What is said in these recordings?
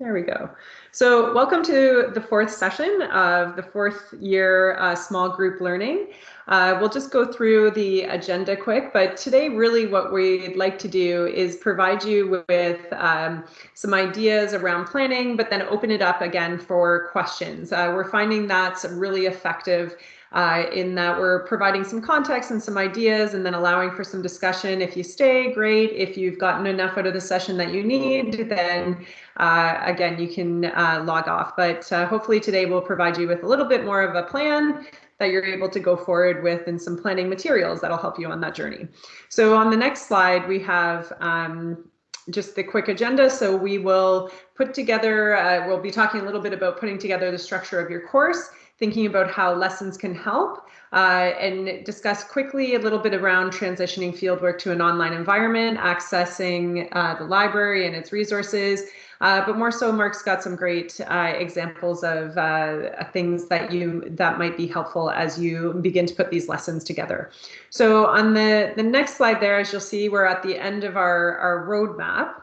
There we go. So welcome to the fourth session of the fourth year uh, small group learning. Uh, we'll just go through the agenda quick, but today really what we'd like to do is provide you with um, some ideas around planning, but then open it up again for questions. Uh, we're finding that's really effective uh, in that we're providing some context and some ideas and then allowing for some discussion. If you stay, great. If you've gotten enough out of the session that you need, then uh, again, you can uh, log off. But uh, hopefully today we'll provide you with a little bit more of a plan that you're able to go forward with and some planning materials that'll help you on that journey. So on the next slide, we have um, just the quick agenda. So we will put together, uh, we'll be talking a little bit about putting together the structure of your course thinking about how lessons can help uh, and discuss quickly a little bit around transitioning fieldwork to an online environment, accessing uh, the library and its resources. Uh, but more so, Mark's got some great uh, examples of uh, things that you that might be helpful as you begin to put these lessons together. So on the, the next slide there, as you'll see, we're at the end of our, our roadmap.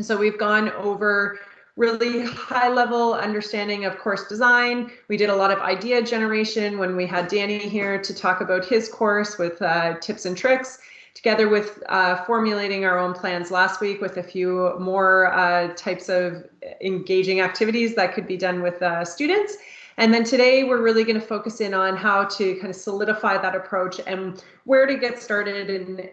So we've gone over really high level understanding of course design. We did a lot of idea generation when we had Danny here to talk about his course with uh, tips and tricks together with uh, formulating our own plans last week with a few more uh, types of engaging activities that could be done with uh, students. And then today we're really going to focus in on how to kind of solidify that approach and where to get started and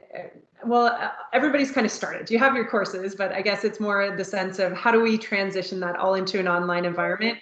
well, uh, everybody's kind of started. You have your courses, but I guess it's more the sense of how do we transition that all into an online environment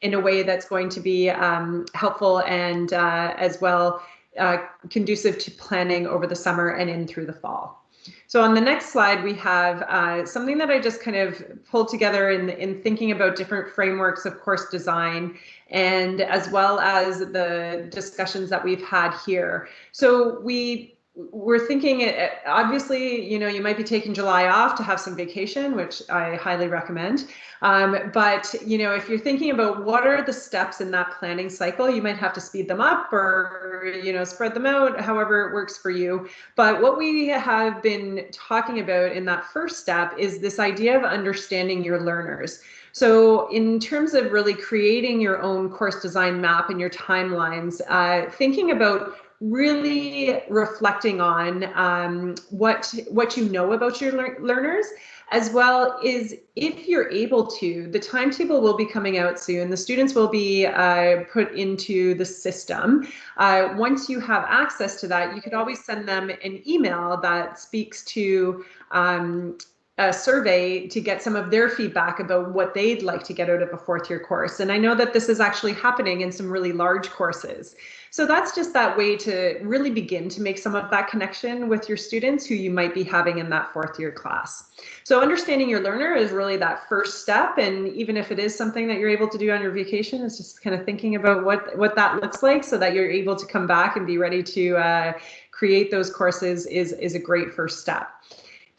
in a way that's going to be um, helpful and uh, as well uh, conducive to planning over the summer and in through the fall. So on the next slide, we have uh, something that I just kind of pulled together in, in thinking about different frameworks of course design and as well as the discussions that we've had here. So we we're thinking uh, obviously you know you might be taking july off to have some vacation which i highly recommend. Um, but you know if you're thinking about what are the steps in that planning cycle you might have to speed them up or you know spread them out however it works for you. But what we have been talking about in that first step is this idea of understanding your learners. So in terms of really creating your own course design map and your timelines, uh, thinking about really reflecting on um, what what you know about your lear learners as well is if you're able to the timetable will be coming out soon. The students will be uh, put into the system. Uh, once you have access to that you could always send them an email that speaks to um, a survey to get some of their feedback about what they'd like to get out of a fourth year course. And I know that this is actually happening in some really large courses. So that's just that way to really begin to make some of that connection with your students who you might be having in that fourth year class. So understanding your learner is really that first step. And even if it is something that you're able to do on your vacation, it's just kind of thinking about what, what that looks like so that you're able to come back and be ready to uh, create those courses is, is a great first step.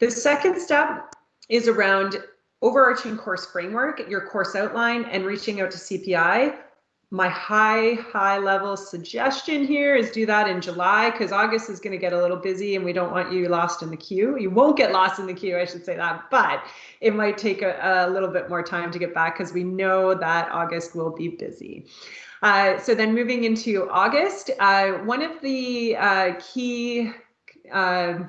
The second step is around overarching course framework, your course outline, and reaching out to CPI. My high, high level suggestion here is do that in July because August is going to get a little busy and we don't want you lost in the queue. You won't get lost in the queue, I should say that, but it might take a, a little bit more time to get back because we know that August will be busy. Uh, so then moving into August, uh, one of the uh, key uh,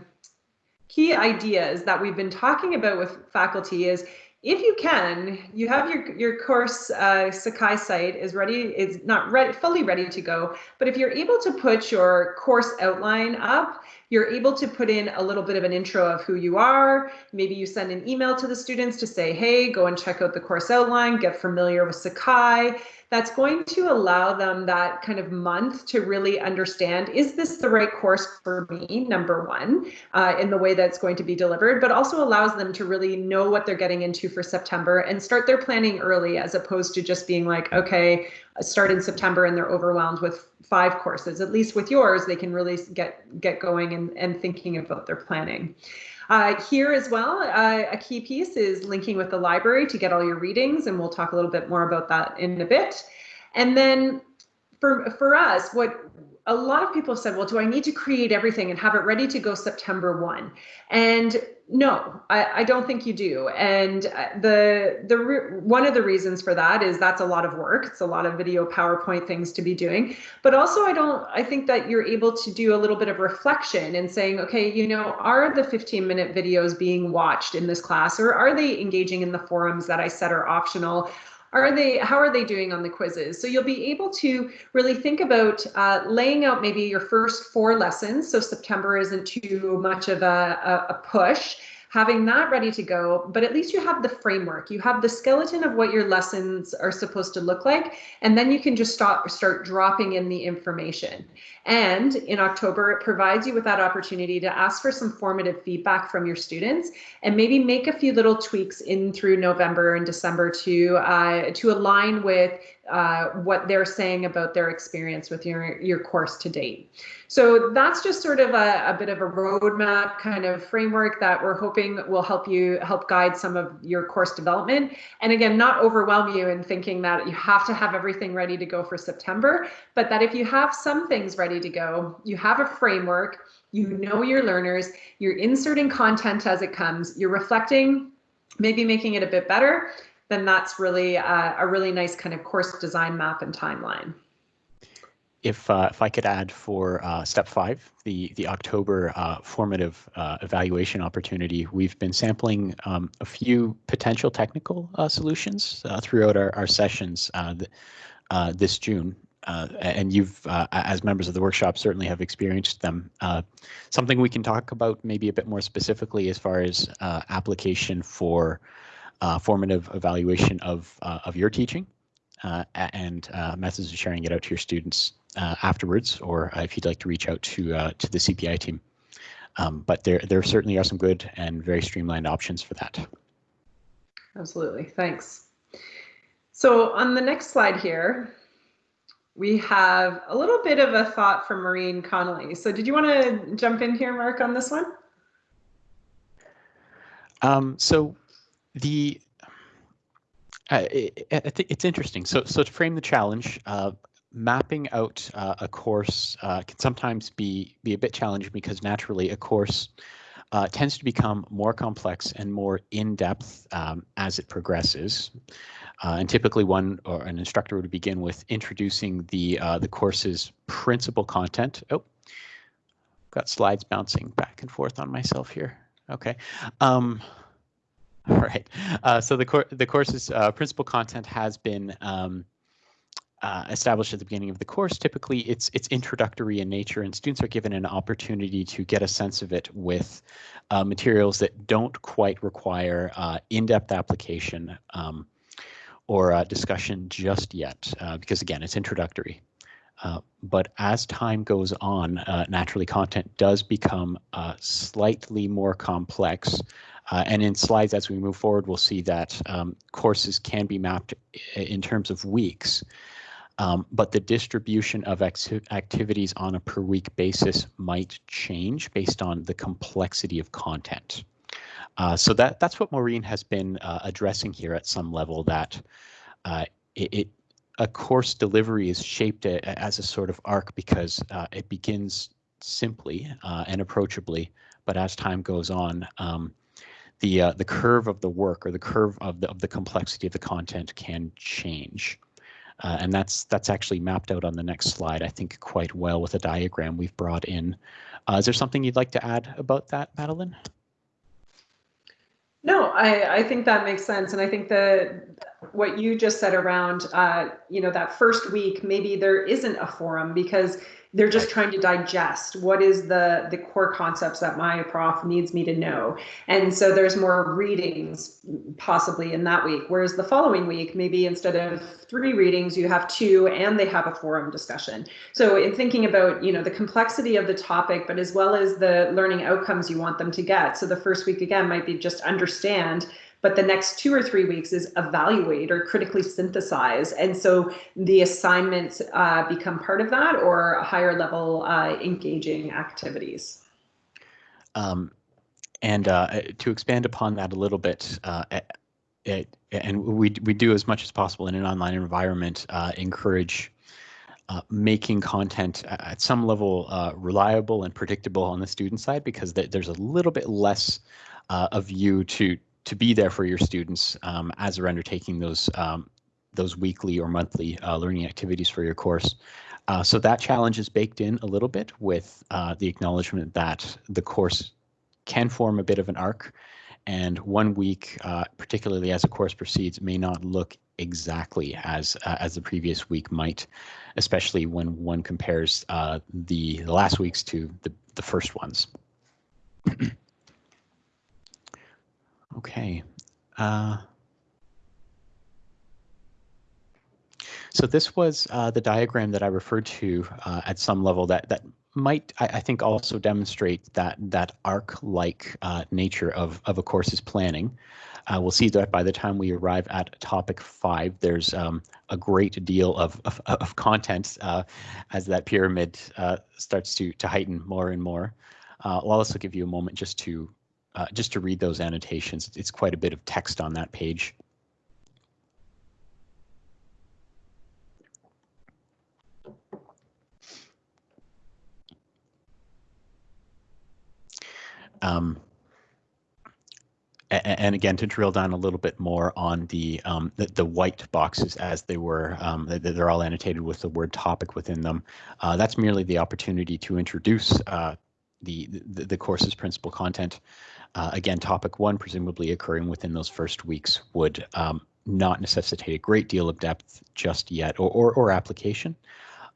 key ideas that we've been talking about with faculty is if you can, you have your your course uh, Sakai site is ready, is not fully ready to go. But if you're able to put your course outline up, you're able to put in a little bit of an intro of who you are. Maybe you send an email to the students to say, hey, go and check out the course outline, get familiar with Sakai that's going to allow them that kind of month to really understand, is this the right course for me, number one, uh, in the way that's going to be delivered, but also allows them to really know what they're getting into for September and start their planning early as opposed to just being like, okay, start in September and they're overwhelmed with five courses. At least with yours, they can really get, get going and, and thinking about their planning. Uh, here as well, uh, a key piece is linking with the library to get all your readings, and we'll talk a little bit more about that in a bit. And then for, for us, what a lot of people have said, well, do I need to create everything and have it ready to go September 1? And no, I, I don't think you do. And uh, the the one of the reasons for that is that's a lot of work. It's a lot of video PowerPoint things to be doing. But also I don't I think that you're able to do a little bit of reflection and saying, okay, you know, are the 15 minute videos being watched in this class or are they engaging in the forums that I said are optional? Are they how are they doing on the quizzes? So you'll be able to really think about uh, laying out maybe your first four lessons. So september isn't too much of a, a, a push having that ready to go, but at least you have the framework. You have the skeleton of what your lessons are supposed to look like, and then you can just start, start dropping in the information. And in October, it provides you with that opportunity to ask for some formative feedback from your students and maybe make a few little tweaks in through November and December to uh, to align with uh, what they're saying about their experience with your, your course to date. So that's just sort of a, a bit of a roadmap kind of framework that we're hoping will help you help guide some of your course development. And again, not overwhelm you in thinking that you have to have everything ready to go for September, but that if you have some things ready to go, you have a framework, you know your learners, you're inserting content as it comes, you're reflecting, maybe making it a bit better, then that's really uh, a really nice kind of course design map and timeline. If, uh, if I could add for uh, step five, the, the October uh, formative uh, evaluation opportunity, we've been sampling um, a few potential technical uh, solutions throughout our, our sessions th this June. and you've, as members of the workshop, certainly have experienced them. something we can talk about maybe a bit more specifically as far as application for uh, formative evaluation of, uh, of your teaching uh, and uh, methods of sharing it out to your students uh, afterwards, or if you'd like to reach out to, to the CPI team. Um, but there, there certainly are some good and very streamlined options for that. Absolutely, thanks. So on the next slide here, we have a little bit of a thought from Maureen Connolly. So did you want to jump in here, Mark, on this one? Um, so the uh, I think it's interesting. So, so to frame the challenge, uh, mapping out uh, a course uh, can sometimes be be a bit challenging because naturally a course uh, tends to become more complex and more in depth um, as it progresses. Uh, and typically, one or an instructor would begin with introducing the the course's principal content. Oh, got slides bouncing back and forth on myself here. Okay. Um, All right. Uh, so the, cor the course's uh, principal content has been um, uh, established at the beginning of the course. Typically, it's it's introductory in nature, and students are given an opportunity to get a sense of it with uh, materials that don't quite require uh, in-depth application um, or discussion just yet, uh, because again, it's introductory. but as time goes on, naturally, content does become slightly more complex. Uh, and in slides as we move forward, we'll see that um, courses can be mapped in terms of weeks, um, but the distribution of activities on a per week basis might change based on the complexity of content. Uh, so that that's what Maureen has been uh, addressing here at some level that uh, it, it, a course delivery is shaped a, as a sort of arc because uh, it begins simply uh, and approachably, but as time goes on, um, the uh, the curve of the work or the curve of the of the complexity of the content can change. Uh, and that's that's actually mapped out on the next slide, I think, quite well with a diagram we've brought in. Uh, is there something you'd like to add about that, Madeline? No, I, I think that makes sense. And I think that what you just said around, uh, you know, that first week, maybe there isn't a forum because they're just trying to digest what is the the core concepts that my prof needs me to know. And so there's more readings possibly in that week whereas the following week maybe instead of three readings you have two and they have a forum discussion. So in thinking about you know the complexity of the topic but as well as the learning outcomes you want them to get. So the first week again might be just understand but the next two or three weeks is evaluate or critically synthesize. And so the assignments uh, become part of that or higher level uh, engaging activities. Um, and uh, to expand upon that a little bit, uh, it, and we, we do as much as possible in an online environment, uh, encourage uh, making content at some level uh, reliable and predictable on the student side because th there's a little bit less uh, of you to to be there for your students um, as they're undertaking those um, those weekly or monthly uh, learning activities for your course. Uh, so that challenge is baked in a little bit with uh, the acknowledgement that the course can form a bit of an arc and one week, uh, particularly as a course proceeds, may not look exactly as uh, as the previous week might, especially when one compares uh, the, the last weeks to the, the first ones. okay. Uh, so this was uh, the diagram that I referred to uh, at some level that that might, I, I, think, also demonstrate that that arc-like uh, nature of, of a course's planning. Uh, we'll see that by the time we arrive at topic five, there's um, a great deal of, of, of content uh, as that pyramid starts to, to heighten more and more. I'll also give you a moment just to uh, just to read those annotations. It's quite a bit of text on that page. Um, and again, to drill down a little bit more on the um, the, the, white boxes as they were, um, they're all annotated with the word topic within them. Uh, that's merely the opportunity to introduce uh, the, the, the course's principal content. Uh, again, topic one, presumably occurring within those first weeks, would um, not necessitate a great deal of depth just yet, or or, or application.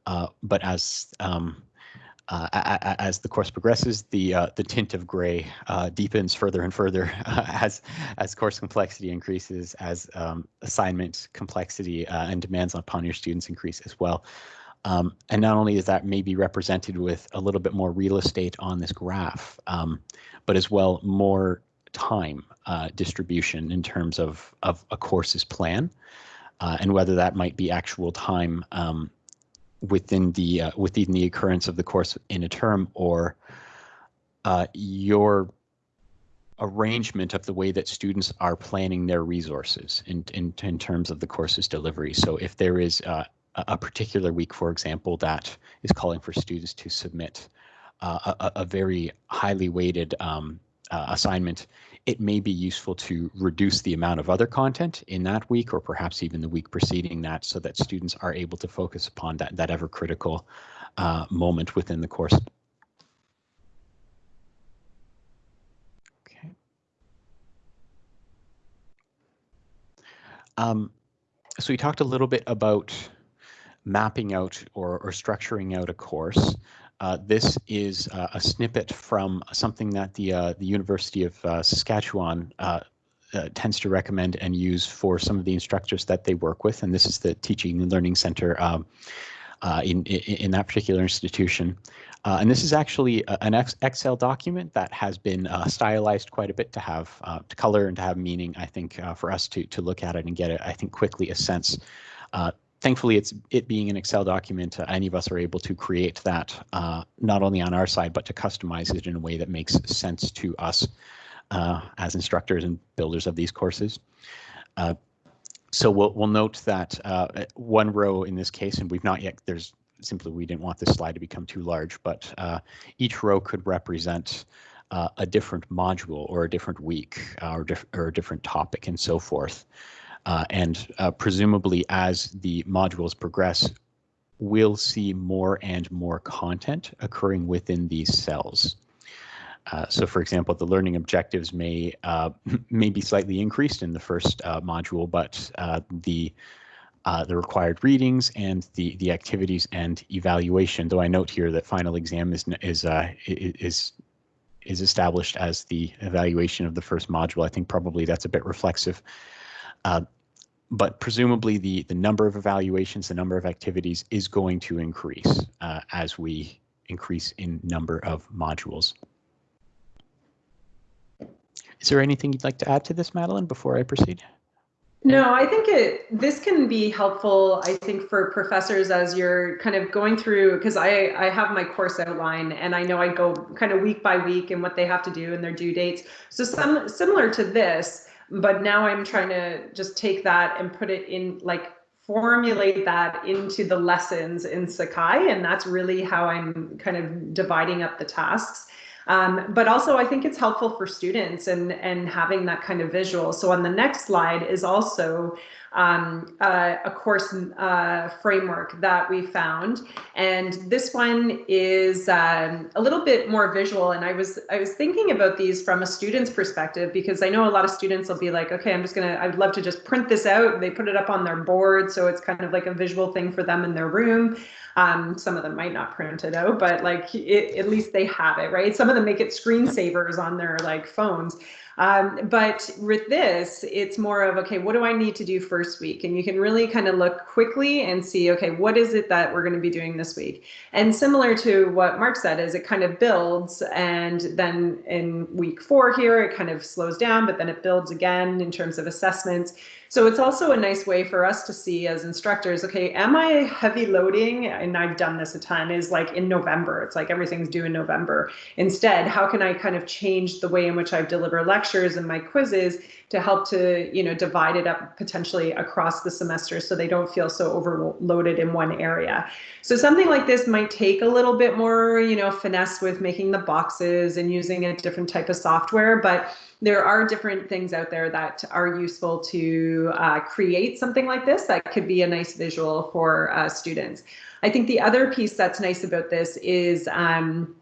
Uh, but as um, uh, as the course progresses, the uh, the tint of gray uh, deepens further and further as as course complexity increases, as um, assignment complexity uh, and demands upon your students increase as well. Um, and not only is that maybe represented with a little bit more real estate on this graph, um, but as well more time uh, distribution in terms of of a course's plan, uh, and whether that might be actual time um, within the uh, within the occurrence of the course in a term or uh, your arrangement of the way that students are planning their resources in, in, in terms of the course's delivery. So if there is uh, a particular week, for example, that is calling for students to submit uh, a, a, very highly weighted um, uh, assignment, it may be useful to reduce the amount of other content in that week or perhaps even the week preceding that so that students are able to focus upon that, that ever critical uh, moment within the course. Okay. Um, so we talked a little bit about mapping out or, or structuring out a course. Uh, this is uh, a snippet from something that the uh, the University of uh, Saskatchewan uh, uh, tends to recommend and use for some of the instructors that they work with, and this is the Teaching and Learning Center um, in, in, that particular institution. and this is actually an Excel document that has been stylized quite a bit to have to color and to have meaning. I think for us to to look at it and get it, I think quickly a sense thankfully, it's it being an Excel document, uh, any of us are able to create that uh, not only on our side, but to customize it in a way that makes sense to us uh, as instructors and builders of these courses. Uh, so we'll, we'll note that uh, one row in this case, and we've not yet, there's simply we didn't want this slide to become too large, but uh, each row could represent a different module or a different week or, diff or a different topic and so forth. Uh, and uh, presumably as the modules progress, we'll see more and more content occurring within these cells. Uh, so for example, the learning objectives may uh, may be slightly increased in the first uh, module, but uh, the the required readings and the the activities and evaluation, though I note here that final exam is is is is established as the evaluation of the first module. I think probably that's a bit reflexive. Uh, but presumably the, the number of evaluations, the number of activities is going to increase uh, as we increase in number of modules. Is there anything you'd like to add to this, Madeline, before I proceed? No, I think it this can be helpful, I think, for professors as you're kind of going through, because I, I have my course outline and I know I go kind of week by week and what they have to do and their due dates. So some similar to this, but now I'm trying to just take that and put it in like formulate that into the lessons in Sakai. And that's really how I'm kind of dividing up the tasks. Um, but also I think it's helpful for students and, and having that kind of visual. So on the next slide is also um, uh, a course uh, framework that we found. And this one is um, a little bit more visual. And I was I was thinking about these from a student's perspective because I know a lot of students will be like, okay, I'm just gonna, I'd love to just print this out. They put it up on their board. So it's kind of like a visual thing for them in their room. Um, some of them might not print it out, but like it, at least they have it, right? Some of them make it screensavers on their like phones. Um, but with this, it's more of, okay, what do I need to do first week? And you can really kind of look quickly and see, okay, what is it that we're going to be doing this week? And similar to what Mark said is it kind of builds and then in week four here, it kind of slows down, but then it builds again in terms of assessments. So it's also a nice way for us to see as instructors, okay, am I heavy loading? And I've done this a ton is like in November, it's like everything's due in November. Instead, how can I kind of change the way in which I deliver lectures and my quizzes to help to, you know, divide it up potentially across the semester so they don't feel so overloaded in one area. So something like this might take a little bit more, you know, finesse with making the boxes and using a different type of software, but there are different things out there that are useful to uh, create something like this that could be a nice visual for uh, students. I think the other piece that's nice about this is um,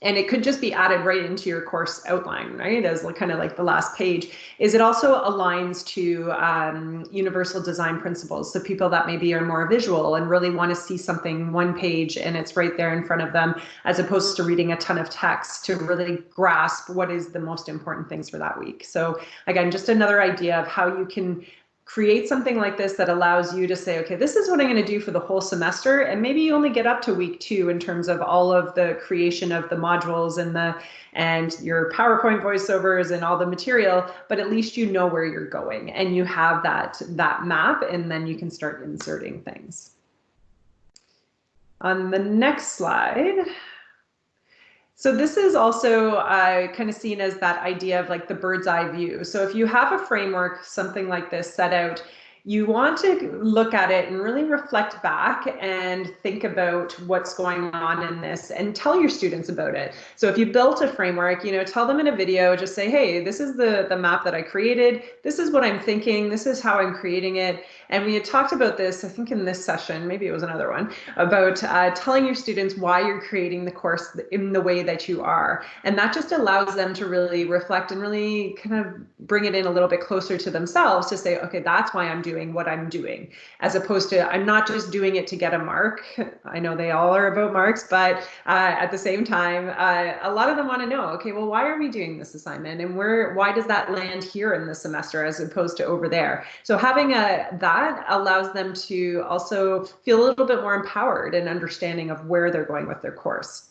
and it could just be added right into your course outline, right? As like, kind of like the last page, is it also aligns to um, universal design principles. So people that maybe are more visual and really want to see something one page and it's right there in front of them, as opposed to reading a ton of text to really grasp what is the most important things for that week. So again, just another idea of how you can create something like this that allows you to say, okay, this is what I'm going to do for the whole semester. And maybe you only get up to week two in terms of all of the creation of the modules and the and your PowerPoint voiceovers and all the material, but at least you know where you're going and you have that that map and then you can start inserting things. On the next slide, so this is also uh, kind of seen as that idea of like the bird's eye view. So if you have a framework, something like this set out, you want to look at it and really reflect back and think about what's going on in this and tell your students about it. So if you built a framework, you know, tell them in a video, just say, hey, this is the, the map that I created. This is what I'm thinking. This is how I'm creating it. And we had talked about this, I think in this session, maybe it was another one, about uh, telling your students why you're creating the course in the way that you are. And that just allows them to really reflect and really kind of bring it in a little bit closer to themselves to say, okay, that's why I'm doing what I'm doing, as opposed to I'm not just doing it to get a mark. I know they all are about marks, but uh, at the same time, uh, a lot of them want to know, okay, well, why are we doing this assignment? And where, why does that land here in the semester as opposed to over there? So having a that that allows them to also feel a little bit more empowered and understanding of where they're going with their course.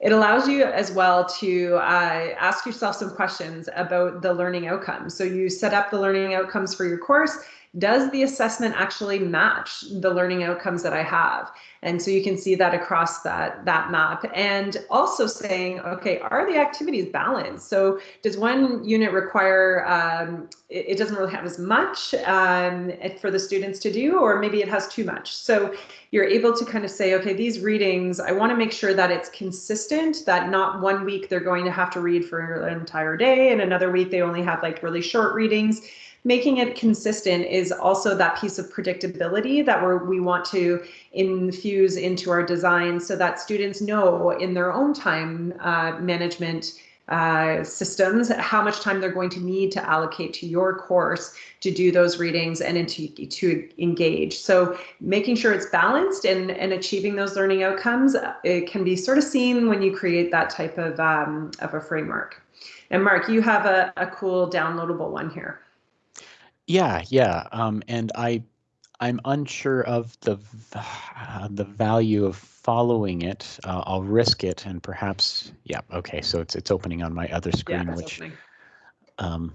It allows you as well to uh, ask yourself some questions about the learning outcomes. So you set up the learning outcomes for your course does the assessment actually match the learning outcomes that I have? And so you can see that across that, that map and also saying, okay, are the activities balanced? So does one unit require, um, it, it, doesn't really have as much um, for the students to do, or maybe it has too much. So you're able to kind of say, okay, these readings, I wanna make sure that it's consistent, that not one week they're going to have to read for an entire day and another week they only have like really short readings making it consistent is also that piece of predictability that we we want to infuse into our design so that students know in their own time uh, management uh, systems how much time they're going to need to allocate to your course to do those readings and to, to engage. So making sure it's balanced and, and achieving those learning outcomes, it can be sort of seen when you create that type of, um, of a framework. And Mark, you have a, a cool downloadable one here. Yeah, yeah, um, and I, I'm unsure of the uh, the value of following it. Uh, I'll risk it, and perhaps, yeah, okay. So it's it's opening on my other screen, yeah, which, um,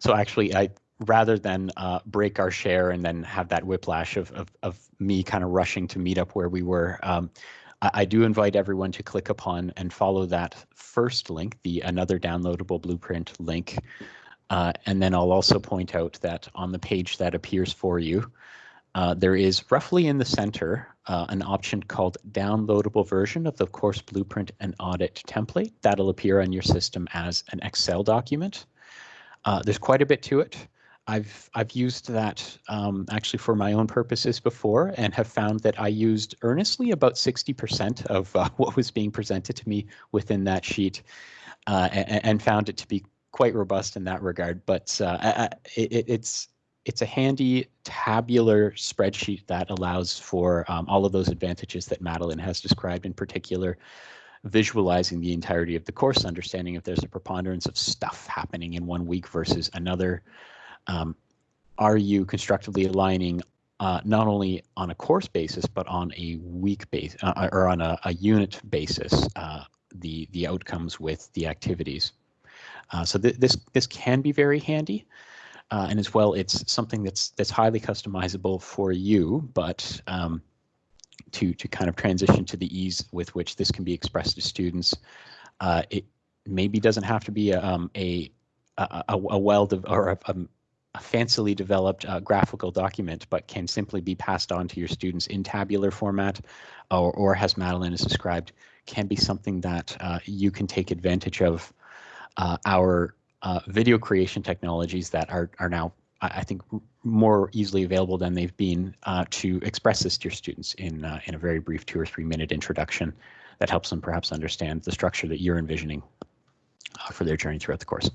so actually, I rather than uh, break our share and then have that whiplash of of, of me kind of rushing to meet up where we were. Um, I, I do invite everyone to click upon and follow that first link, the another downloadable blueprint link. Uh, and then I'll also point out that on the page that appears for you, uh, there is roughly in the center uh, an option called downloadable version of the course blueprint and audit template. That'll appear on your system as an Excel document. Uh, there's quite a bit to it. I've I've used that um, actually for my own purposes before and have found that I used earnestly about 60% of uh, what was being presented to me within that sheet uh, and, and, found it to be quite robust in that regard. But uh, it, it's it's a handy tabular spreadsheet that allows for um, all of those advantages that Madeline has described in particular, visualizing the entirety of the course, understanding if there's a preponderance of stuff happening in one week versus another. Um, are you constructively aligning uh, not only on a course basis, but on a week base uh, or on a, a unit basis, uh, the, the outcomes with the activities? Uh, so th this, this can be very handy. Uh, and as well, it's something that's that's highly customizable for you, but um, to to kind of transition to the ease with which this can be expressed to students, uh, it maybe doesn't have to be a um, a, a, a well or a, a, fancily developed uh, graphical document, but can simply be passed on to your students in tabular format, or, or as Madeline has described, can be something that uh, you can take advantage of uh, our uh, video creation technologies that are, are now, I think, more easily available than they've been uh, to express this to your students in, uh, in a very brief two or three minute introduction that helps them perhaps understand the structure that you're envisioning uh, for their journey throughout the course.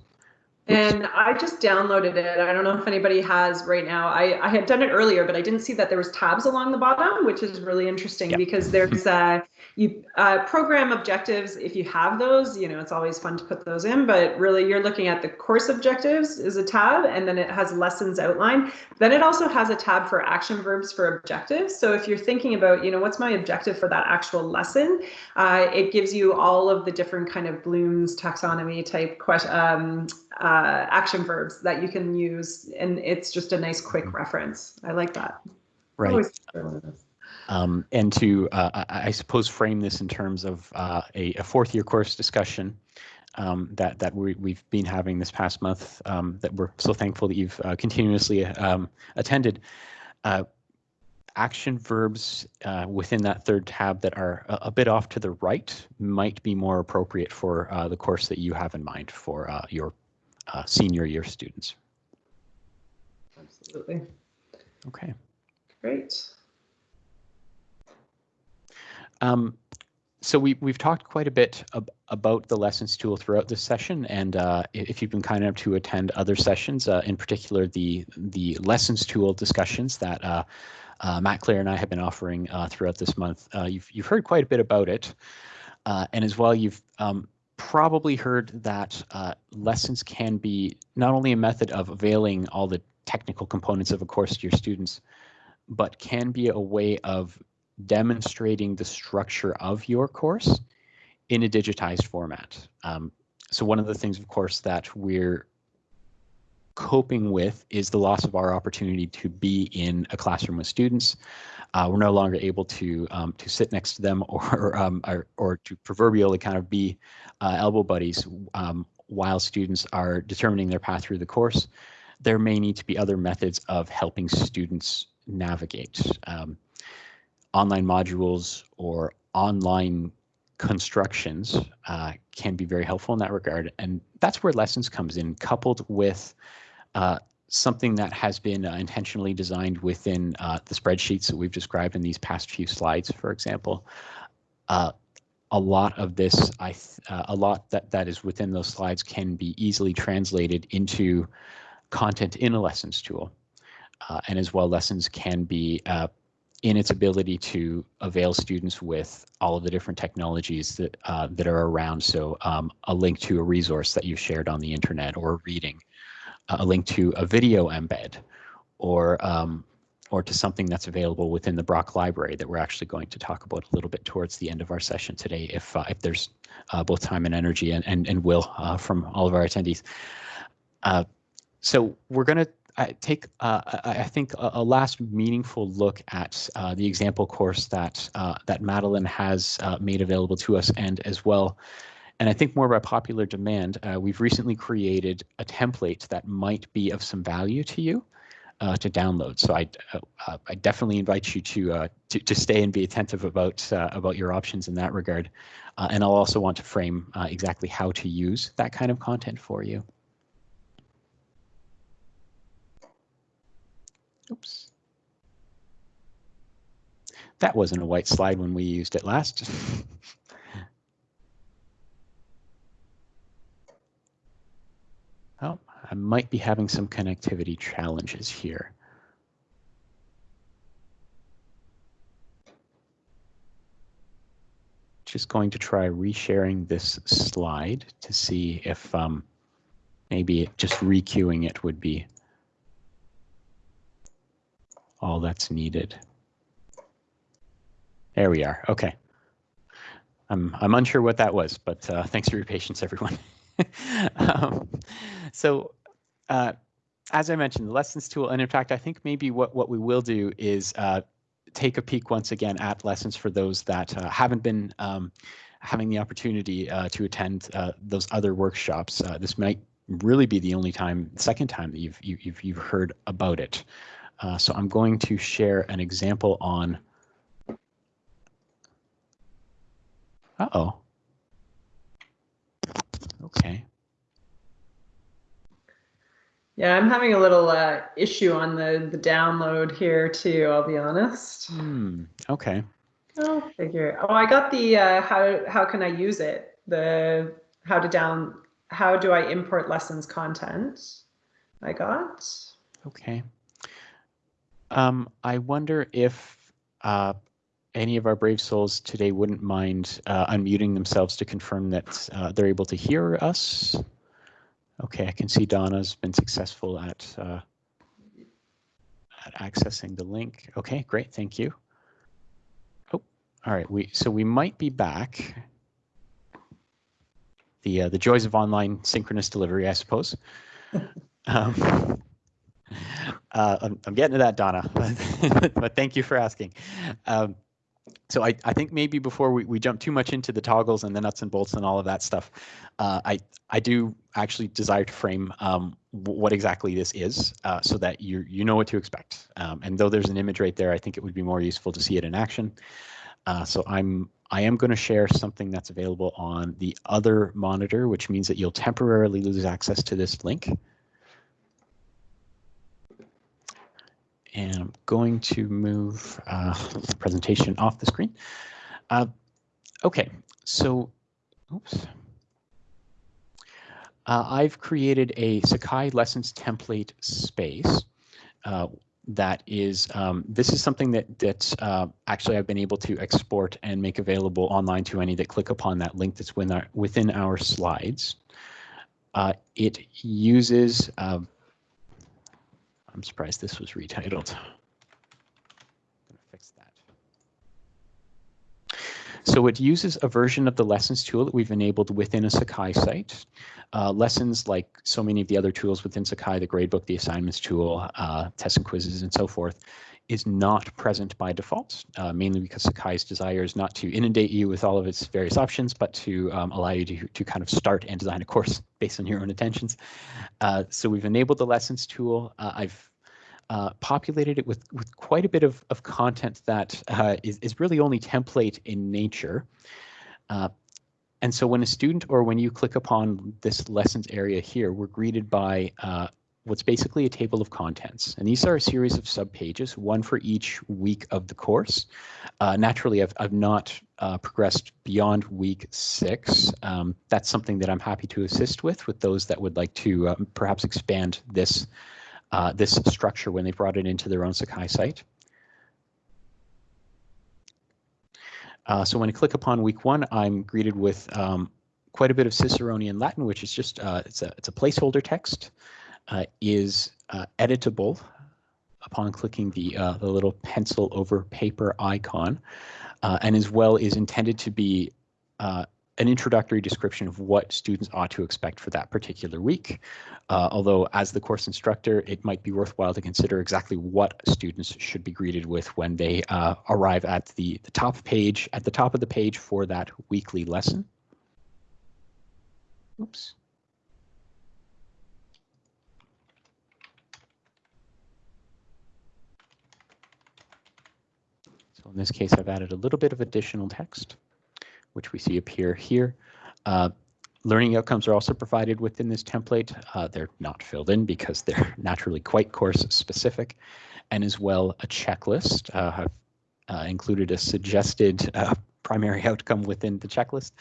And I just downloaded it. I don't know if anybody has right now. I, I had done it earlier, but I didn't see that there was tabs along the bottom, which is really interesting yep. because there's uh, you uh, program objectives. If you have those, you know, it's always fun to put those in, but really you're looking at the course objectives is a tab and then it has lessons outline. Then it also has a tab for action verbs for objectives. So if you're thinking about, you know, what's my objective for that actual lesson, uh, it gives you all of the different kind of Bloom's taxonomy type question, um, uh, action verbs that you can use. And it's just a nice quick mm-hmm. reference. I like that. Right. Um, and to, uh, I suppose, frame this in terms of uh, a, a, fourth year course discussion um, that, that we, have been having this past month um, that we're so thankful that you've uh, continuously um, attended. Uh, action verbs uh, within that third tab that are a, a, bit off to the right might be more appropriate for uh, the course that you have in mind for your uh, senior year students. Absolutely. Okay. Great. Um, so we, we've talked quite a bit ab about the lessons tool throughout this session, and uh, if you've been kind enough to attend other sessions, uh, in particular the the lessons tool discussions that uh, uh Matt Clare and I have been offering uh, throughout this month, uh, you've you've heard quite a bit about it, and as well you've um, probably heard that uh, lessons can be not only a method of availing all the technical components of a course to your students, but can be a way of demonstrating the structure of your course in a digitized format. Um, so one of the things, of course, that we're coping with is the loss of our opportunity to be in a classroom with students. Uh, we're no longer able to um, to sit next to them or um, or, or, to proverbially kind of be uh, elbow buddies um, while students are determining their path through the course. There may need to be other methods of helping students navigate. Um, online modules or online constructions uh, can be very helpful in that regard. And that's where lessons comes in, coupled with uh, something that has been uh, intentionally designed within uh, the spreadsheets that we've described in these past few slides, for example. Uh, a lot of this, I uh, a lot that, that is within those slides can be easily translated into content in a lessons tool. Uh, and as well, lessons can be uh, in its ability to avail students with all of the different technologies that that are around. So um, a link to a resource that you shared on the internet or reading a link to a video embed or um, or to something that's available within the Brock library that we're actually going to talk about a little bit towards the end of our session today, if uh, if there's uh, both time and energy and and, and will uh, from all of our attendees. Uh, so we're going to uh, take, uh, I think, a, a, last meaningful look at the example course that that Madeline has made available to us, and as well and I think more by popular demand, uh, we've recently created a template that might be of some value to you. uh, to download. So I, uh, I definitely invite you to, uh, to, to stay and be attentive about uh, about your options in that regard. Uh, and I'll also want to frame uh, exactly how to use that kind of content for you. Oops. That wasn't a white slide when we used it last. oh, I might be having some connectivity challenges here. Just going to try resharing this slide to see if um, maybe just requeuing it would be all that's needed. There we are. Okay. I'm I'm unsure what that was, but uh, thanks for your patience, everyone. um, so, uh, as I mentioned, the lessons tool, and in fact, I think maybe what what we will do is uh, take a peek once again at lessons for those that uh, haven't been um, having the opportunity uh, to attend uh, those other workshops. this might really be the only time, second time that you've you, you've you've heard about it. so I'm going to share an example on Uh-oh. Okay. Yeah, I'm having a little uh, issue on the, the download here too, I'll be honest. Hmm. Okay. I'll figure. Oh, I got the uh, how how can I use it? The how to down how do I import lessons content? I got. Okay. Um, I wonder if uh, any of our brave souls today wouldn't mind uh, unmuting themselves to confirm that uh, they're able to hear us. Okay, I can see Donna's been successful at, uh, at accessing the link. Okay, great, thank you. Oh, all right, we so we might be back. The uh, the joys of online synchronous delivery, I suppose. um, uh, I'm, I'm, getting to that, Donna, but thank you for asking. Um, so I, I think maybe before we, we jump too much into the toggles and the nuts and bolts and all of that stuff, uh, I I do actually desire to frame um, what exactly this is uh, so that you you know what to expect. Um, and though there's an image right there, I think it would be more useful to see it in action. Uh, so I'm I am going to share something that's available on the other monitor, which means that you'll temporarily lose access to this link. And I'm going to move uh, the presentation off the screen. Uh, okay, so, oops. Uh, I've created a Sakai lessons template space uh, that is, um, this is something that, that uh, actually I've been able to export and make available online to any that click upon that link that's within our, within our slides. Uh, it uses I'm surprised this was retitled. Going to fix that. So it uses a version of the lessons tool that we've enabled within a Sakai site. Uh, lessons like so many of the other tools within Sakai, the gradebook, the assignments tool, uh, tests and quizzes, and so forth, is not present by default, uh, mainly because Sakai's desire is not to inundate you with all of its various options, but to um, allow you to, to kind of start and design a course based on your own intentions. Uh, so we've enabled the lessons tool. Uh, I've uh, populated it with, with quite a bit of, of content that uh, is is, really only template in nature. Uh, and so when a student or when you click upon this lessons area here, we're greeted by what's basically a table of contents. And these are a series of subpages, one for each week of the course. Uh, naturally, I've, I've not uh, progressed beyond week six. Um, that's something that I'm happy to assist with, with those that would like to um, perhaps expand this uh, this structure when they brought it into their own Sakai site. Uh, so when I click upon week one, I'm greeted with um, quite a bit of Ciceronian Latin, which is just uh, it's a it's a placeholder text, is uh, editable upon clicking the uh, the little pencil over paper icon, uh, and as well is intended to be an introductory description of what students ought to expect for that particular week. Uh, although as the course instructor, it might be worthwhile to consider exactly what students should be greeted with when they uh, arrive at the, the top page, at the top of the page for that weekly lesson. Oops. So in this case, I've added a little bit of additional text, which we see appear here. Uh, learning outcomes are also provided within this template. Uh, they're not filled in because they're naturally quite course specific, and as well a checklist. Uh, I've uh, included a suggested uh, primary outcome within the checklist,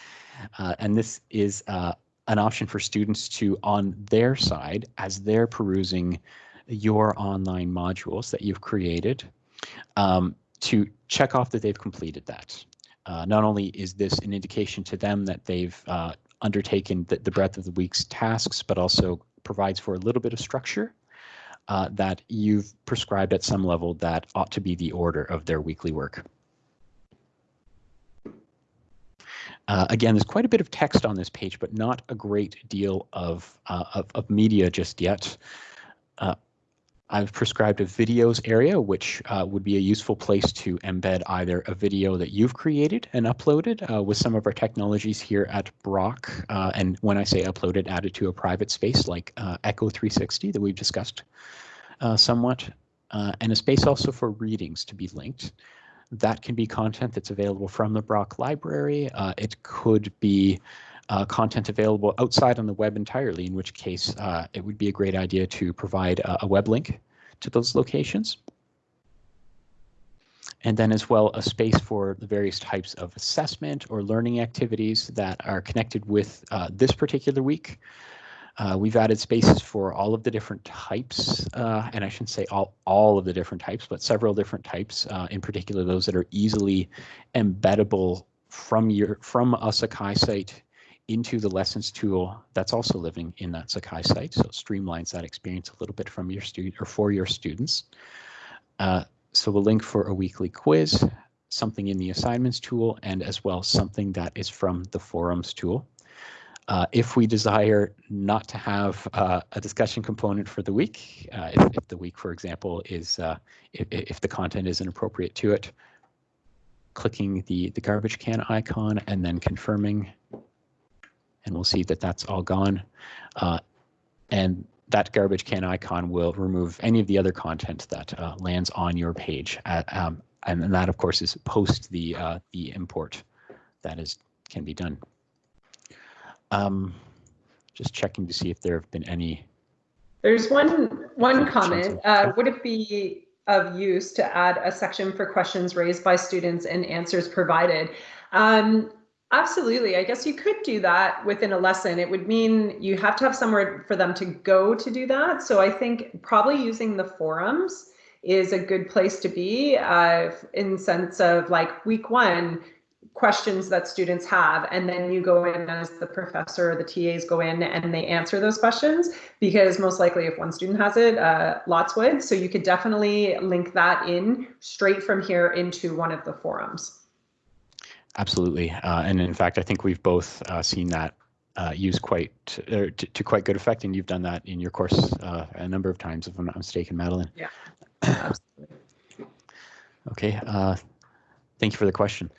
uh, and this is an option for students to, on their side, as they're perusing your online modules that you've created, um, to check off that they've completed that. Uh, not only is this an indication to them that they've uh, undertaken the, the, breadth of the week's tasks, but also provides for a little bit of structure uh, that you've prescribed at some level that ought to be the order of their weekly work. Uh, again, there's quite a bit of text on this page, but not a great deal of, uh, of, of, media just yet. Uh, I've prescribed a videos area, which uh, would be a useful place to embed either a video that you've created and uploaded uh, with some of our technologies here at Brock. Uh, and when I say uploaded, added to a private space like Echo 360 that we've discussed somewhat, and a space also for readings to be linked. That can be content that's available from the Brock library. Uh, it could be uh, content available outside on the web entirely, in which case uh, it would be a great idea to provide a, a web link to those locations. And then as well a space for the various types of assessment or learning activities that are connected with uh, this particular week. Uh, we've added spaces for all of the different types, uh, and I shouldn't say all, all of the different types, but several different types, uh, in particular those that are easily embeddable from your from a Sakai site into the lessons tool that's also living in that Sakai site. So it streamlines that experience a little bit from your student or for your students. Uh, so a link for a weekly quiz, something in the assignments tool, and as well something that is from the forums tool. Uh, if we desire not to have uh, a discussion component for the week, uh, if, if, the week, for example, is uh, if, if, the content isn't appropriate to it, clicking the, the garbage can icon and then confirming, and we'll see that that's all gone. Uh, and that garbage can icon will remove any of the other content that uh, lands on your page. At, um, and, and that, of course, is post the, the import that is can be done. Um, just checking to see if there have been any. There's one one comment. Uh, would it be of use to add a section for questions raised by students and answers provided? Um, absolutely. I guess you could do that within a lesson. It would mean you have to have somewhere for them to go to do that. So I think probably using the forums is a good place to be uh, in sense of like week one, questions that students have and then you go in as the professor or the TAs go in and they answer those questions because most likely if one student has it uh, lots would so you could definitely link that in straight from here into one of the forums. Absolutely uh, and in fact I think we've both uh, seen that uh, used quite to, to, quite good effect and you've done that in your course uh, a number of times if I'm not mistaken Madeline. Yeah absolutely. okay uh, thank you for the question.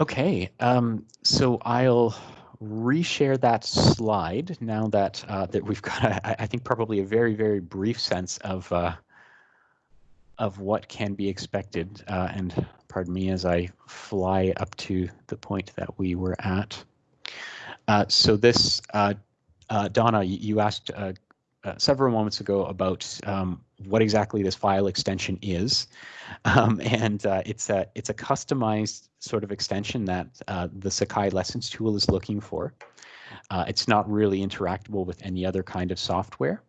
Okay, um, so I'll reshare that slide now that uh, that we've got, a, I think, probably a very, very brief sense of uh, of what can be expected. Uh, and pardon me as I fly up to the point that we were at. Uh, so this, uh, uh, Donna, you asked several moments ago about um, what exactly this file extension is. Um, and uh, it's a it's a customized sort of extension that uh, the Sakai Lessons tool is looking for. Uh, it's not really interactable with any other kind of software.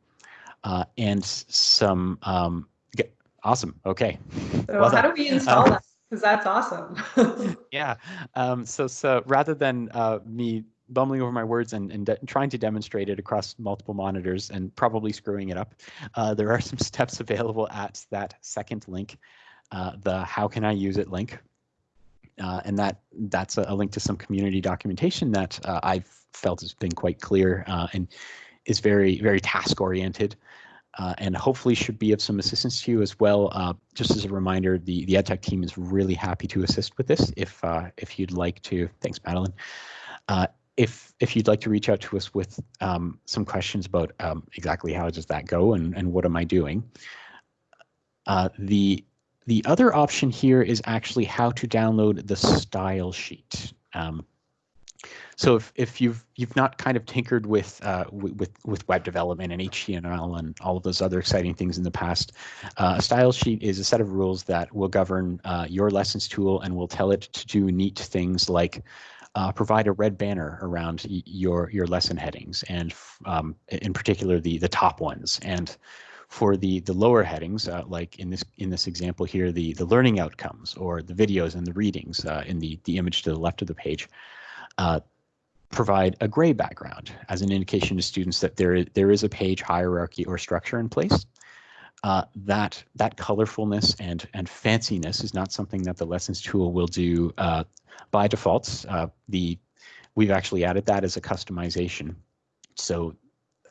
Uh, and some um, awesome. Okay. So well how do we install um, that? Because that's awesome. yeah. Um, so so rather than uh, me bumbling over my words and, and trying to demonstrate it across multiple monitors and probably screwing it up, uh, there are some steps available at that second link, uh, the how can I use it link. Uh, and that that's a, a, link to some community documentation that uh, I've felt has been quite clear uh, and is very, very task oriented. Uh, and hopefully should be of some assistance to you as well. just as a reminder, the, the EdTech team is really happy to assist with this if if you'd like to. Thanks, Madeline if if you'd like to reach out to us with um, some questions about um, exactly how does that go and, and what am I doing, uh, the the other option here is actually how to download the style sheet. Um, so if, if you've you've not kind of tinkered with uh, with with web development and HTML and all of those other exciting things in the past, uh, a style sheet is a set of rules that will govern uh, your lessons tool and will tell it to do neat things like uh, provide a red banner around your your lesson headings and um, in particular the the top ones. And for the the lower headings uh, like in this in this example here the the learning outcomes or the videos and the readings uh, in the the image to the left of the page uh, provide a gray background as an indication to students that there is, there is a page hierarchy or structure in place. Uh, that that colorfulness and and fanciness is not something that the lessons tool will do uh, by default. Uh, the we've actually added that as a customization. So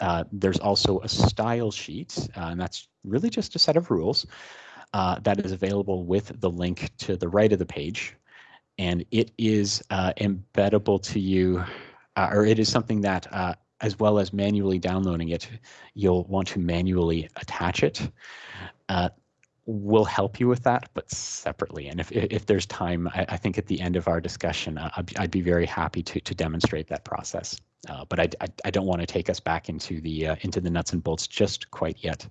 uh, there's also a style sheet, uh, and that's really just a set of rules uh, that is available with the link to the right of the page, and it is embeddable to you uh, or it is something that uh, as well as manually downloading it, you'll want to manually attach it. Uh, we'll help you with that, but separately. And if if there's time, I, I think at the end of our discussion, uh, I'd, I'd, be very happy to to demonstrate that process. Uh, but I, I, I don't want to take us back into the uh, into the nuts and bolts just quite yet.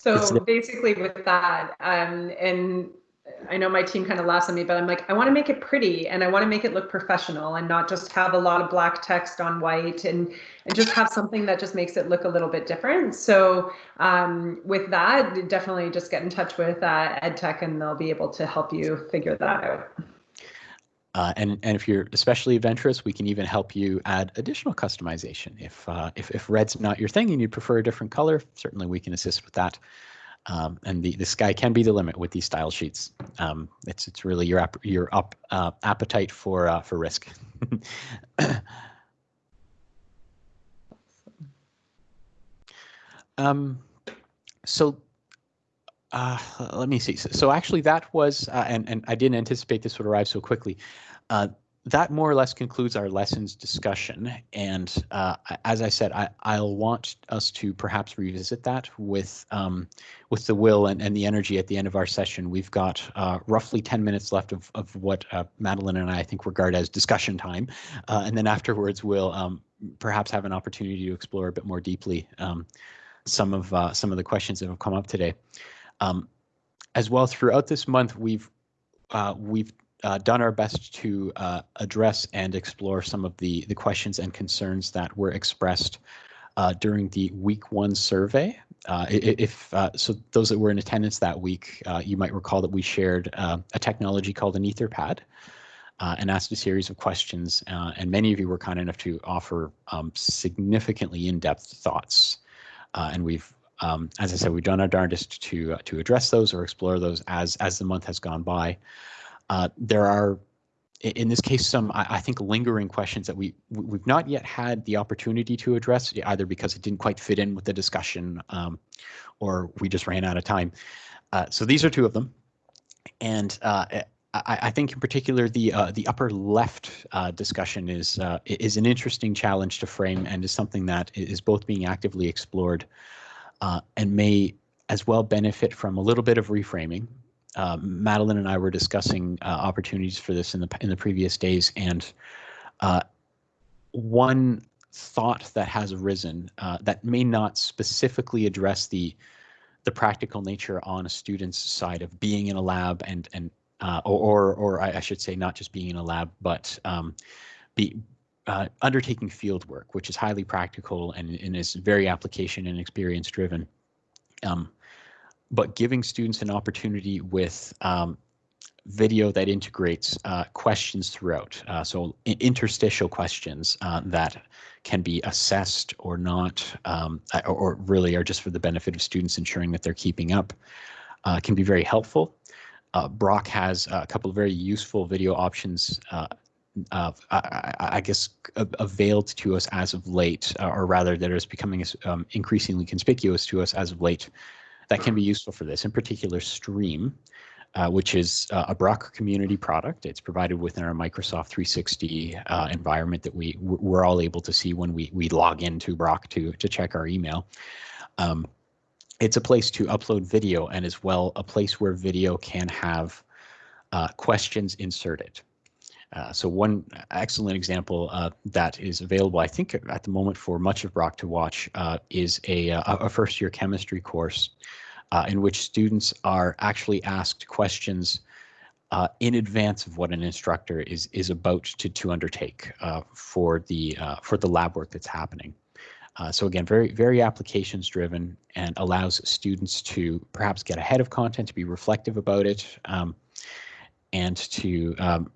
So basically, with that, um, and I know my team kind of laughs at me, but I'm like, I want to make it pretty and I want to make it look professional and not just have a lot of black text on white and and just have something that just makes it look a little bit different. So um, with that, definitely just get in touch with uh, EdTech and they'll be able to help you figure that out. Uh, and, and if you're especially adventurous, we can even help you add additional customization. If, uh, if, if red's not your thing and you prefer a different color, certainly we can assist with that. Um, and the, the sky can be the limit with these style sheets. Um, it's it's really your your up uh, appetite for uh, for risk. um, so uh, let me see. So, so actually, that was uh, and and I didn't anticipate this would arrive so quickly. That more or less concludes our lessons discussion. And uh, as I said, I, will want us to perhaps revisit that with um, with the will and, and the energy at the end of our session. We've got uh, roughly 10 minutes left of, of what uh, Madeline and I, I think regard as discussion time. Uh, and then afterwards, we'll um, perhaps have an opportunity to explore a bit more deeply um, some of uh, some of the questions that have come up today. Um, as well, throughout this month, we've uh, we've uh, done our best to uh, address and explore some of the, the questions and concerns that were expressed uh, during the week one survey. Uh, if uh, so, those that were in attendance that week, uh, you might recall that we shared a technology called an Etherpad and asked a series of questions. and many of you were kind enough to offer um, significantly in-depth thoughts. and we've um, as I said, we've done our darndest to to address those or explore those as as the month has gone by. Uh, there are, in this case, some I, I, think lingering questions that we we've not yet had the opportunity to address, either because it didn't quite fit in with the discussion, um, or we just ran out of time. Uh, so these are two of them, and uh, I, I, think in particular the uh, the upper left uh, discussion is uh, is an interesting challenge to frame and is something that is both being actively explored and may as well benefit from a little bit of reframing uh, Madeline and I were discussing uh, opportunities for this in the in the previous days, and uh, one thought that has arisen uh, that may not specifically address the the practical nature on a student's side of being in a lab and and uh, or, or or I should say not just being in a lab, but um, be uh, undertaking field work, which is highly practical and, and is very application and experience driven. Um, but giving students an opportunity with um, video that integrates uh, questions throughout. Uh, so interstitial questions uh, that can be assessed or not, um, or, or, really are just for the benefit of students ensuring that they're keeping up, uh, can be very helpful. Uh, Brock has a couple of very useful video options uh, I, I, guess availed to us as of late, or rather that is becoming um, increasingly conspicuous to us as of late that can be useful for this. In particular, Stream, uh, which is uh, a Brock community product. It's provided within our Microsoft 360 uh, environment that we we're all able to see when we we log into Brock to to check our email. Um, it's a place to upload video and as well a place where video can have uh, questions inserted. Uh, so one excellent example uh, that is available, I think at the moment for much of Brock to watch uh, is a, uh, a first year chemistry course uh, in which students are actually asked questions in advance of what an instructor is is about to to undertake for the for the lab work that's happening. Uh, so again, very, very applications driven and allows students to perhaps get ahead of content, to be reflective about it, um, and to um,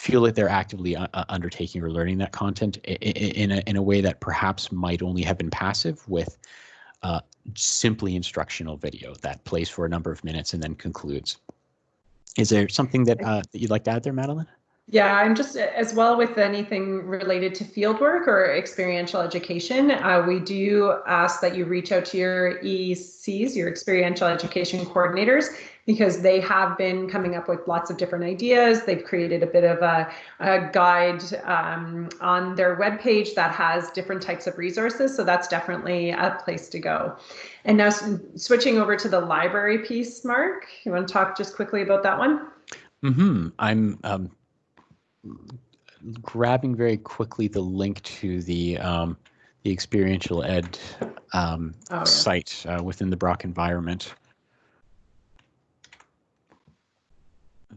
feel that they're actively uh, uh undertaking or learning that content in, a, in a way that perhaps might only have been passive with uh, simply instructional video that plays for a number of minutes and then concludes. Is there something that, uh, that you'd like to add there, Madeline? Yeah, I'm just as well with anything related to fieldwork or experiential education. Uh, we do ask that you reach out to your ECs, your experiential education coordinators, because they have been coming up with lots of different ideas. They've created a bit of a, a guide um, on their webpage that has different types of resources. So that's definitely a place to go. And now switching over to the library piece, Mark, you want to talk just quickly about that one? Mm-hmm. I'm um, grabbing very quickly the link to the um, the experiential ed um, oh, yeah. site uh, within the Brock environment.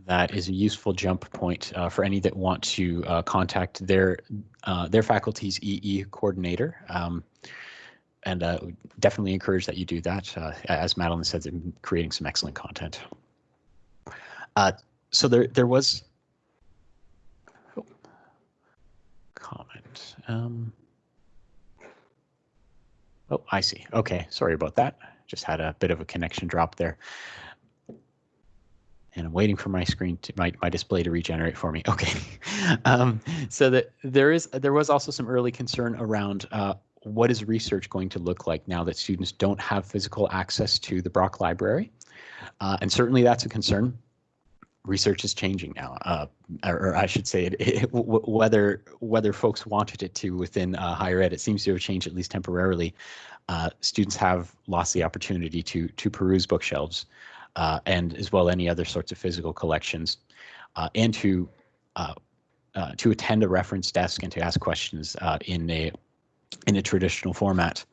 That is a useful jump point uh, for any that want to uh, contact their uh, their faculty's EE coordinator. Um, and uh, definitely encourage that you do that. Uh, as Madeline said, they're creating some excellent content. so there there was comment. Um, oh, I see. Okay, sorry about that. Just had a bit of a connection drop there. And I'm waiting for my screen to my, my display to regenerate for me. Okay, um, so that there is there was also some early concern around uh, what is research going to look like now that students don't have physical access to the Brock Library, uh, and certainly that's a concern research is changing now, uh, or, or, I should say, it, it, whether whether folks wanted it to within uh, higher ed, it seems to have changed at least temporarily. Uh, students have lost the opportunity to to peruse bookshelves, uh, and as well any other sorts of physical collections, uh, and to uh, to attend a reference desk and to ask questions in a in a traditional format.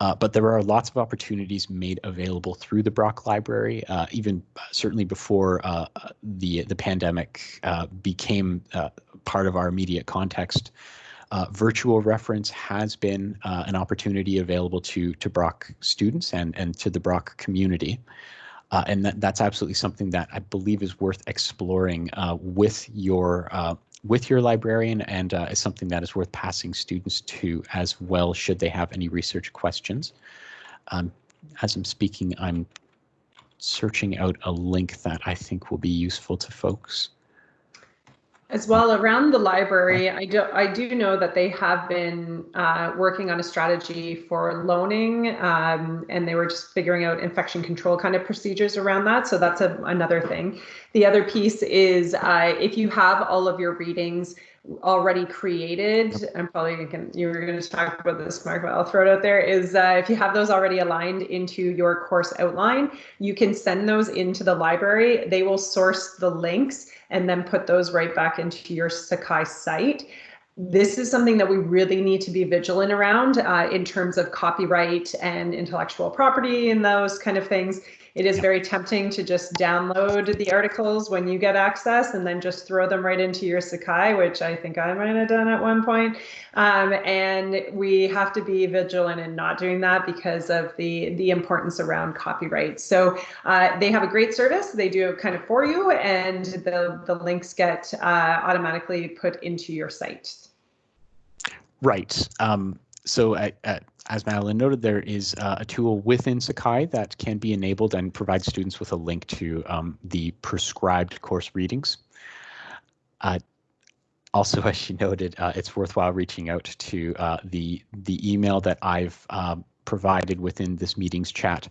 Uh, but there are lots of opportunities made available through the Brock Library, uh, even uh, certainly before uh, the the pandemic uh, became uh, part of our immediate context. virtual reference has been an opportunity available to to Brock students and and to the Brock community. And that, that's absolutely something that I believe is worth exploring with your with your librarian and uh, is something that is worth passing students to as well should they have any research questions. Um, as I'm speaking, I'm searching out a link that I think will be useful to folks. As well, around the library, I do I do know that they have been uh, working on a strategy for loaning, um, and they were just figuring out infection control kind of procedures around that. So that's a, another thing. The other piece is uh, if you have all of your readings already created, I'm probably going you were going to talk about this, Mark, but I'll throw it out there. Is uh, if you have those already aligned into your course outline, you can send those into the library. They will source the links and then put those right back into your Sakai site. This is something that we really need to be vigilant around uh, in terms of copyright and intellectual property and those kind of things. It is very tempting to just download the articles when you get access and then just throw them right into your Sakai, which I think I might have done at one point. Um, and we have to be vigilant in not doing that because of the, the importance around copyright. So uh, they have a great service. They do it kind of for you and the, the links get uh, automatically put into your site. Right. Um, so at, at as Madeline noted, there is uh, a tool within Sakai that can be enabled and provide students with a link to um, the prescribed course readings. Uh, also, as she noted, uh, it's worthwhile reaching out to uh, the the email that I've um, provided within this meeting's chat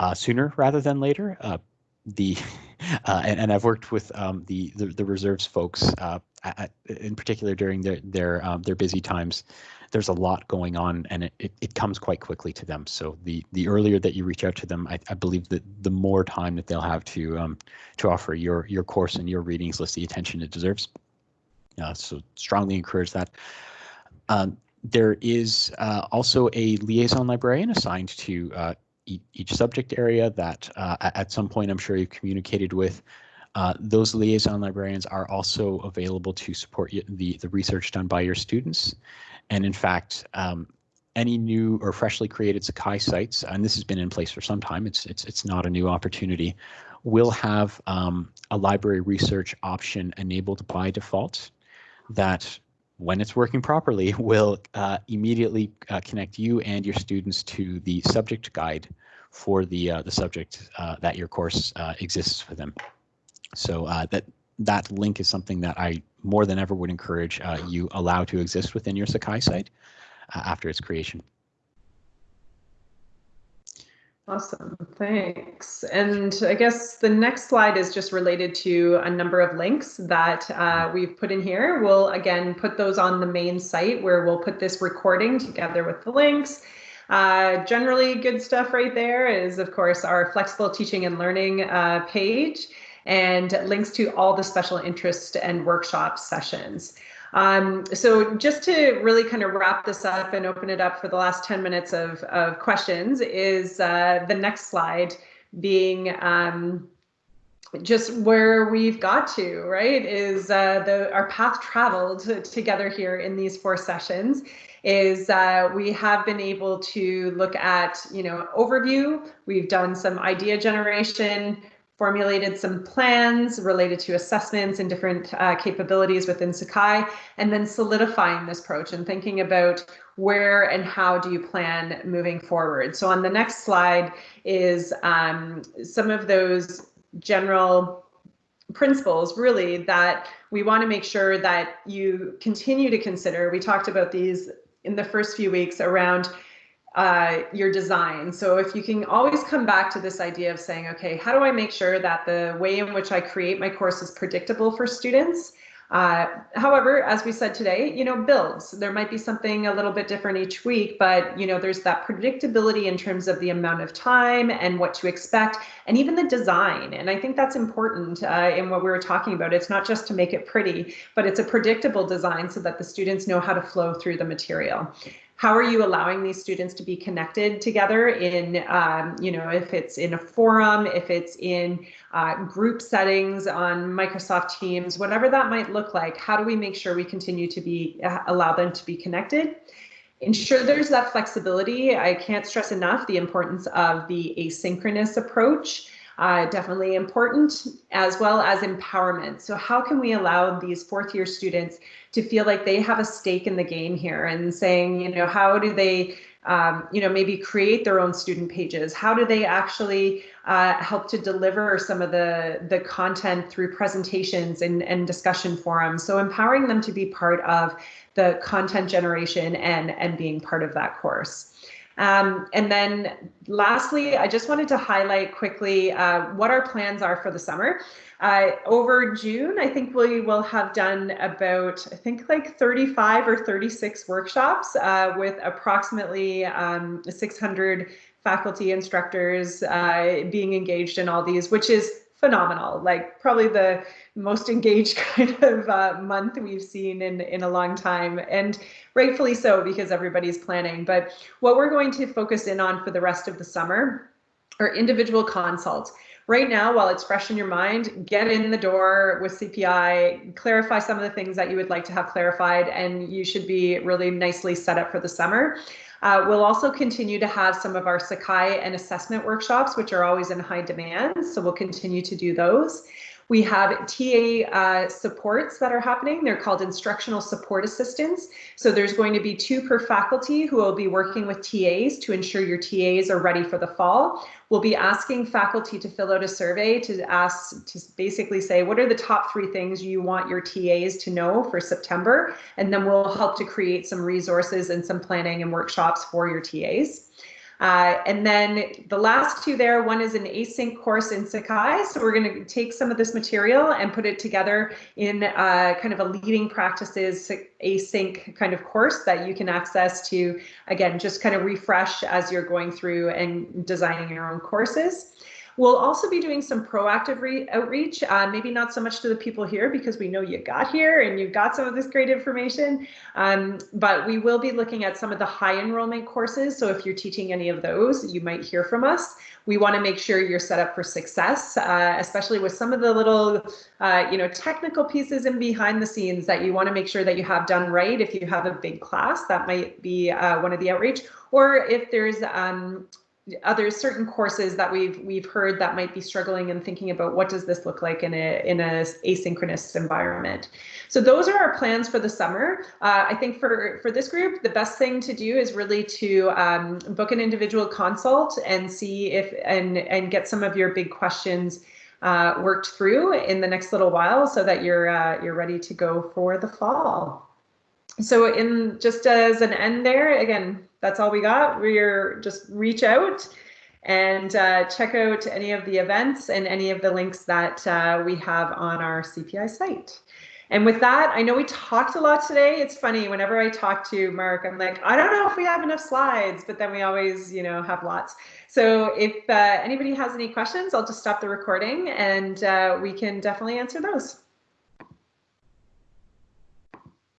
uh, sooner rather than later. Uh, the and, and, I've worked with um, the, the, the reserves folks at, in particular during their their um, their busy times there's a lot going on and it, it, it, comes quite quickly to them. So the the earlier that you reach out to them, I, I believe that the more time that they'll have to um, to offer your your course and your readings list the attention it deserves. Uh, so strongly encourage that. Um, there is uh, also a liaison librarian assigned to uh, e each subject area that uh, at some point I'm sure you've communicated with. Uh, those liaison librarians are also available to support the, the research done by your students. And in fact, um, any new or freshly created Sakai sites, and this has been in place for some time, it's, it's, it's not a new opportunity, will have um, a library research option enabled by default that when it's working properly will uh, immediately uh, connect you and your students to the subject guide for the uh, the subject uh, that your course uh, exists for them. So uh, that that link is something that I more than ever would encourage you allow to exist within your Sakai site after its creation. Awesome, thanks. And I guess the next slide is just related to a number of links that uh, we've put in here. We'll again put those on the main site where we'll put this recording together with the links. Uh, generally good stuff right there is of course our flexible teaching and learning uh, page and links to all the special interest and workshop sessions. Um, so just to really kind of wrap this up and open it up for the last 10 minutes of, of questions is uh, the next slide being um, just where we've got to, right, is uh, the our path traveled together here in these four sessions is uh, we have been able to look at, you know, overview, we've done some idea generation, formulated some plans related to assessments and different uh, capabilities within Sakai, and then solidifying this approach and thinking about where and how do you plan moving forward. So on the next slide is um, some of those general principles really that we want to make sure that you continue to consider. We talked about these in the first few weeks around uh, your design. So if you can always come back to this idea of saying, okay, how do I make sure that the way in which I create my course is predictable for students? Uh, however, as we said today, you know, builds. There might be something a little bit different each week, but you know, there's that predictability in terms of the amount of time and what to expect, and even the design. And I think that's important uh, in what we were talking about. It's not just to make it pretty, but it's a predictable design so that the students know how to flow through the material how are you allowing these students to be connected together in, um, you know, if it's in a forum, if it's in uh, group settings on Microsoft Teams, whatever that might look like, how do we make sure we continue to be, uh, allow them to be connected? Ensure there's that flexibility. I can't stress enough the importance of the asynchronous approach uh, definitely important, as well as empowerment. So how can we allow these fourth year students to feel like they have a stake in the game here and saying, you know, how do they um, you know, maybe create their own student pages? How do they actually uh, help to deliver some of the, the content through presentations and, and discussion forums? So empowering them to be part of the content generation and, and being part of that course. Um, and then lastly, I just wanted to highlight quickly uh, what our plans are for the summer. Uh, over June, I think we will have done about, I think like 35 or 36 workshops uh, with approximately um, 600 faculty instructors uh, being engaged in all these, which is phenomenal. Like probably the most engaged kind of uh, month we've seen in, in a long time, and rightfully so because everybody's planning. But what we're going to focus in on for the rest of the summer are individual consults. Right now, while it's fresh in your mind, get in the door with CPI, clarify some of the things that you would like to have clarified, and you should be really nicely set up for the summer. Uh, we'll also continue to have some of our Sakai and assessment workshops, which are always in high demand. So we'll continue to do those. We have TA uh, supports that are happening. They're called instructional support assistants. So there's going to be two per faculty who will be working with TAs to ensure your TAs are ready for the fall. We'll be asking faculty to fill out a survey to ask to basically say what are the top three things you want your TAs to know for September, and then we'll help to create some resources and some planning and workshops for your TAs. Uh, and then the last two there, one is an async course in Sakai. So we're going to take some of this material and put it together in uh, kind of a leading practices async kind of course that you can access to, again, just kind of refresh as you're going through and designing your own courses. We'll also be doing some proactive outreach, uh, maybe not so much to the people here because we know you got here and you got some of this great information, um, but we will be looking at some of the high enrollment courses. So if you're teaching any of those, you might hear from us. We want to make sure you're set up for success, uh, especially with some of the little, uh, you know, technical pieces and behind the scenes that you want to make sure that you have done right. If you have a big class, that might be uh, one of the outreach, or if there's um, other certain courses that we've we've heard that might be struggling and thinking about what does this look like in a in a asynchronous environment. So those are our plans for the summer. Uh, I think for for this group, the best thing to do is really to um, book an individual consult and see if and and get some of your big questions uh, worked through in the next little while so that you're uh, you're ready to go for the fall. So in just as an end there, again, that's all we got. We're just reach out and uh, check out any of the events and any of the links that uh, we have on our CPI site. And with that, I know we talked a lot today. It's funny, whenever I talk to Mark, I'm like, I don't know if we have enough slides, but then we always, you know, have lots. So if uh, anybody has any questions, I'll just stop the recording and uh, we can definitely answer those.